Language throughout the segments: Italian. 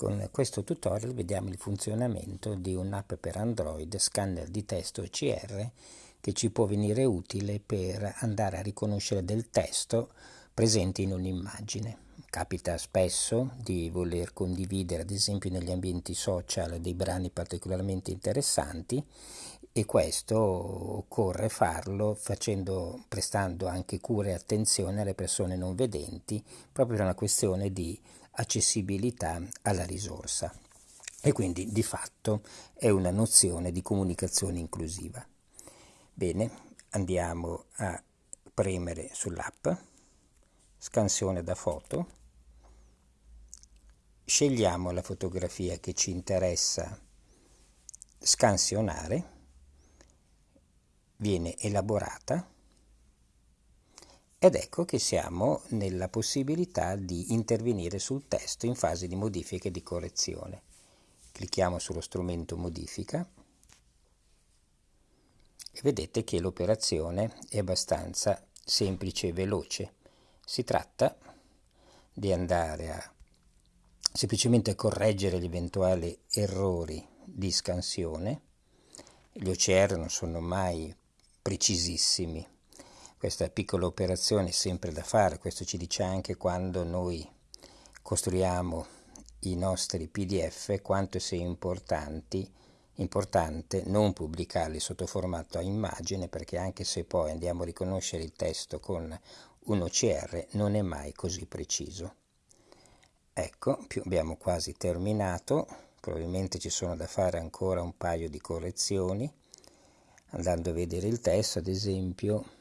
Con questo tutorial vediamo il funzionamento di un'app per Android scanner di testo OCR che ci può venire utile per andare a riconoscere del testo presente in un'immagine. Capita spesso di voler condividere ad esempio negli ambienti social dei brani particolarmente interessanti e questo occorre farlo facendo, prestando anche cura e attenzione alle persone non vedenti proprio per una questione di accessibilità alla risorsa. E quindi di fatto è una nozione di comunicazione inclusiva. Bene, andiamo a premere sull'app, scansione da foto, scegliamo la fotografia che ci interessa scansionare, viene elaborata ed ecco che siamo nella possibilità di intervenire sul testo in fase di modifica e di correzione. Clicchiamo sullo strumento modifica e vedete che l'operazione è abbastanza semplice e veloce. Si tratta di andare a semplicemente correggere gli eventuali errori di scansione. Gli OCR non sono mai precisissimi questa piccola operazione è sempre da fare, questo ci dice anche quando noi costruiamo i nostri PDF quanto sia importante non pubblicarli sotto formato a immagine perché anche se poi andiamo a riconoscere il testo con un OCR non è mai così preciso. Ecco, abbiamo quasi terminato, probabilmente ci sono da fare ancora un paio di correzioni, andando a vedere il testo ad esempio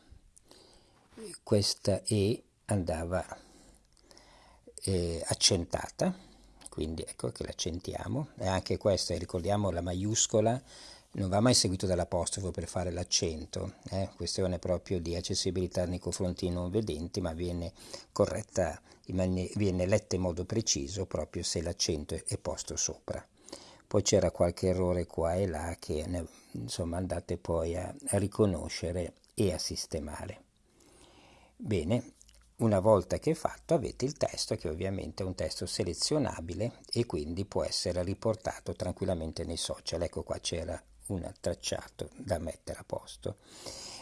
questa E andava eh, accentata, quindi ecco che l'accentiamo, e anche questa, ricordiamo la maiuscola, non va mai seguito dall'apostrofo per fare l'accento, eh? questione proprio di accessibilità nei confronti dei non vedenti, ma viene corretta, viene letta in modo preciso proprio se l'accento è posto sopra. Poi c'era qualche errore qua e là che insomma andate poi a, riconoscere e a sistemare. Bene, una volta che è fatto avete il testo che ovviamente è un testo selezionabile e quindi può essere riportato tranquillamente nei social. Ecco qua c'era un tracciato da mettere a posto.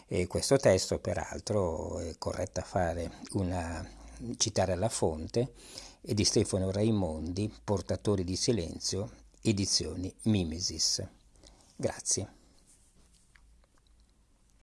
E questo testo peraltro è corretto a fare una, citare la fonte è di Stefano Raimondi, Portatori di Silenzio, edizioni Mimesis. Grazie.